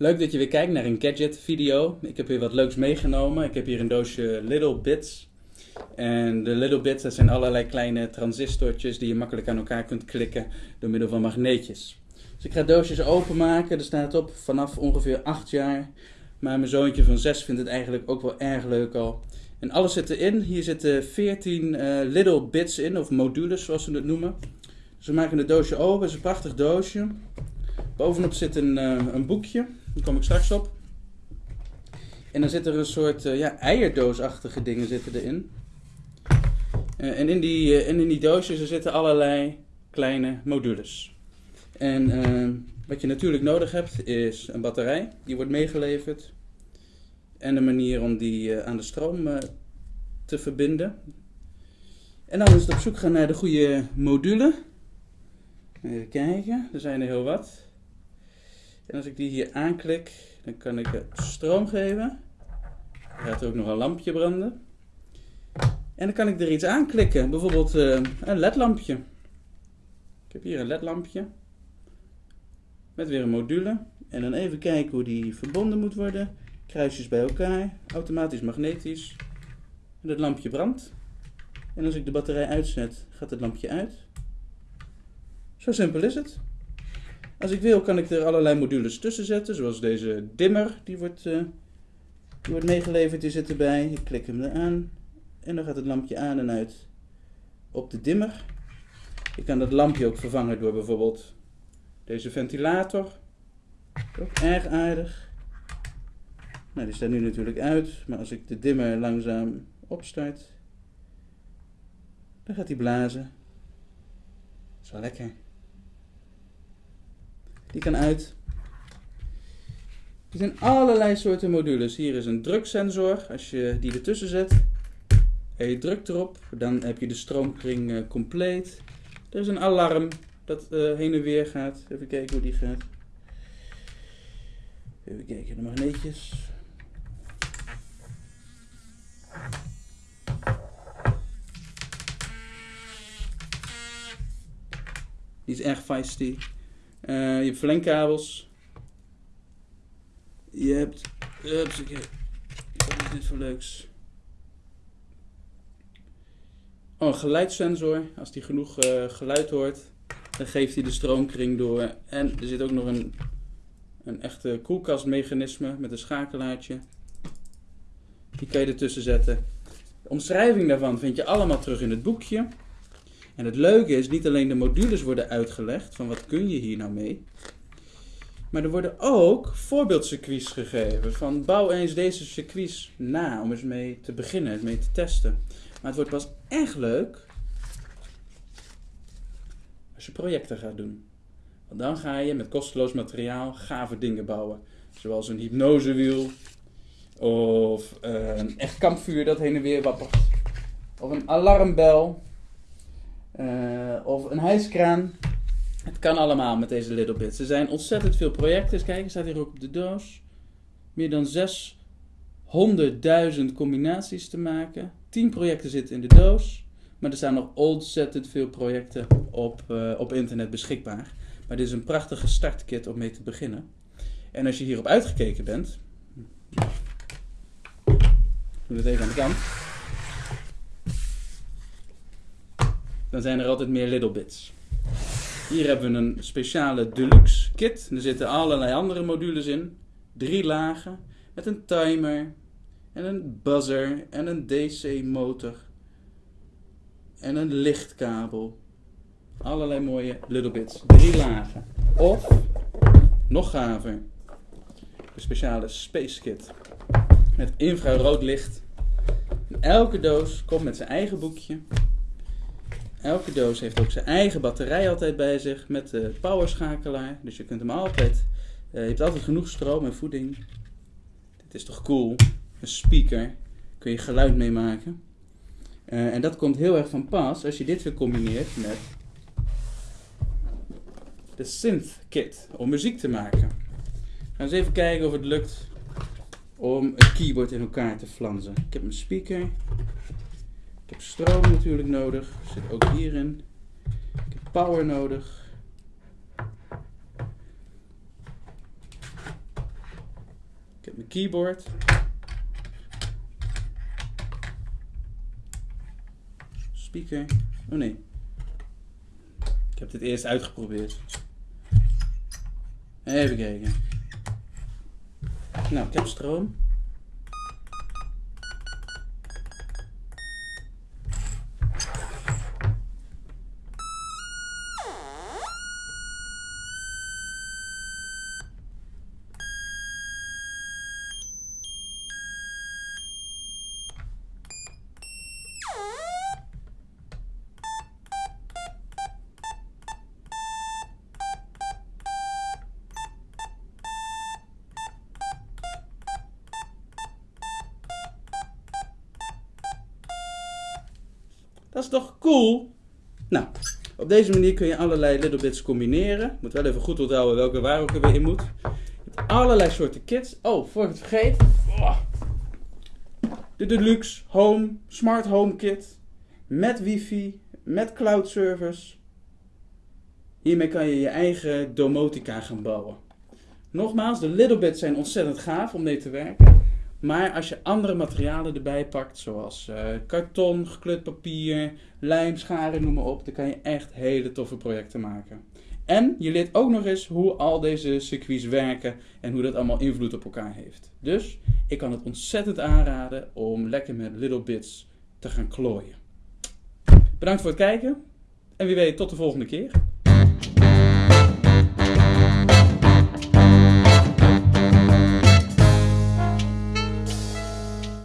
Leuk dat je weer kijkt naar een gadget video. Ik heb weer wat leuks meegenomen. Ik heb hier een doosje Little Bits. En de Little Bits, zijn allerlei kleine transistortjes die je makkelijk aan elkaar kunt klikken door middel van magneetjes. Dus ik ga doosjes openmaken. Er staat op vanaf ongeveer 8 jaar. Maar mijn zoontje van 6 vindt het eigenlijk ook wel erg leuk al. En alles zit erin. Hier zitten 14 uh, Little Bits in, of modules zoals ze het noemen. Dus we maken het doosje open. Het is een prachtig doosje. Bovenop zit een, uh, een boekje. Daar kom ik straks op. En dan zit er een soort uh, ja, eierdoosachtige dingen zitten erin. Uh, en in die, en in die doosjes er zitten allerlei kleine modules. En wat je natuurlijk nodig hebt is een batterij. Die wordt meegeleverd. En een manier om die aan de stroom te verbinden. En dan is het op zoek gaan naar de goede module. Even kijken, er zijn er heel wat. En als ik die hier aanklik, dan kan ik stroom geven. Er gaat er ook nog een lampje branden. En dan kan ik er iets aanklikken, bijvoorbeeld uh, een ledlampje. Ik heb hier een ledlampje. Met weer een module. En dan even kijken hoe die verbonden moet worden. Kruisjes bij elkaar, automatisch magnetisch. En het lampje brandt. En als ik de batterij uitzet, gaat het lampje uit. Zo simpel is het. Als ik wil kan ik er allerlei modules tussen zetten, zoals deze dimmer, die wordt, die wordt meegeleverd, die zit erbij. Ik klik hem eraan en dan gaat het lampje aan en uit op de dimmer. Ik kan dat lampje ook vervangen door bijvoorbeeld deze ventilator. Ook erg aardig. Nou, die staat nu natuurlijk uit, maar als ik de dimmer langzaam opstart, dan gaat hij blazen. Dat is wel lekker. Die kan uit. Er zijn allerlei soorten modules. Hier is een druksensor. Als je die ertussen zet en je drukt erop, dan heb je de stroomkring uh, compleet. Er is een alarm dat uh, heen en weer gaat. Even kijken hoe die gaat. Even kijken, de magneetjes. Die is erg feisty. Uh, je hebt verlengkabels. Je hebt... Upsakee. Wat is dit voor leuks? Oh, een geluidssensor. Als die genoeg uh, geluid hoort, dan geeft hij de stroomkring door. En er zit ook nog een, een echte koelkastmechanisme met een schakelaartje. Die kan je ertussen zetten. De omschrijving daarvan vind je allemaal terug in het boekje. En het leuke is, niet alleen de modules worden uitgelegd, van wat kun je hier nou mee, maar er worden ook voorbeeldcircuits gegeven, van bouw eens deze circuits na, om eens mee te beginnen, mee te testen. Maar het wordt pas echt leuk als je projecten gaat doen. Want dan ga je met kosteloos materiaal gave dingen bouwen. Zoals een hypnosewiel, of een echt kampvuur dat heen en weer wappert, of een alarmbel, of een hijskraan. Het kan allemaal met deze Little Bits. Er zijn ontzettend veel projecten. Kijk, staat hier ook op de doos. Meer dan 600.000 combinaties te maken. 10 projecten zitten in de doos. Maar er staan nog ontzettend veel projecten op, uh, op internet beschikbaar. Maar dit is een prachtige startkit om mee te beginnen. En als je hierop uitgekeken bent. Doe het even aan de kant. Dan zijn er altijd meer little bits. Hier hebben we een speciale deluxe kit. Er zitten allerlei andere modules in. Drie lagen met een timer en een buzzer en een DC motor en een lichtkabel. Allerlei mooie little bits. Drie lagen. Of, nog gaver, de speciale space kit met infrarood licht. elke doos komt met zijn eigen boekje Elke doos heeft ook zijn eigen batterij altijd bij zich met de powerschakelaar. Dus je kunt hem altijd, uh, je hebt altijd genoeg stroom en voeding. Dit is toch cool? Een speaker, kun je geluid mee maken. Uh, en dat komt heel erg van pas als je dit weer combineert met de synth kit om muziek te maken. Gaan eens even kijken of het lukt om een keyboard in elkaar te flansen. Ik heb een speaker, heb stroom natuurlijk nodig, zit ook hierin. Ik heb power nodig. heb mijn keyboard. Speaker. Oh nee. Ik heb dit eerst uitgeprobeerd. Even kijken. Nou, ik heb stroom. Dat is toch cool? Nou, op deze manier kun je allerlei little bits combineren. Moet wel even goed onthouden welke waar ook er weer in moet. Je hebt allerlei soorten kits. Oh, voor ik het vergeet. Oh. De Deluxe Home Smart Home Kit. Met wifi, met cloud service. Hiermee kan je je eigen domotica gaan bouwen. Nogmaals, de little bits zijn ontzettend gaaf om mee te werken. Maar als je andere materialen erbij pakt, zoals uh, karton, gekleurd papier, lijm, scharen, noem maar op, dan kan je echt hele toffe projecten maken. En je leert ook nog eens hoe al deze circuits werken en hoe dat allemaal invloed op elkaar heeft. Dus ik kan het ontzettend aanraden om lekker met Little Bits te gaan klooien. Bedankt voor het kijken en wie weet tot de volgende keer.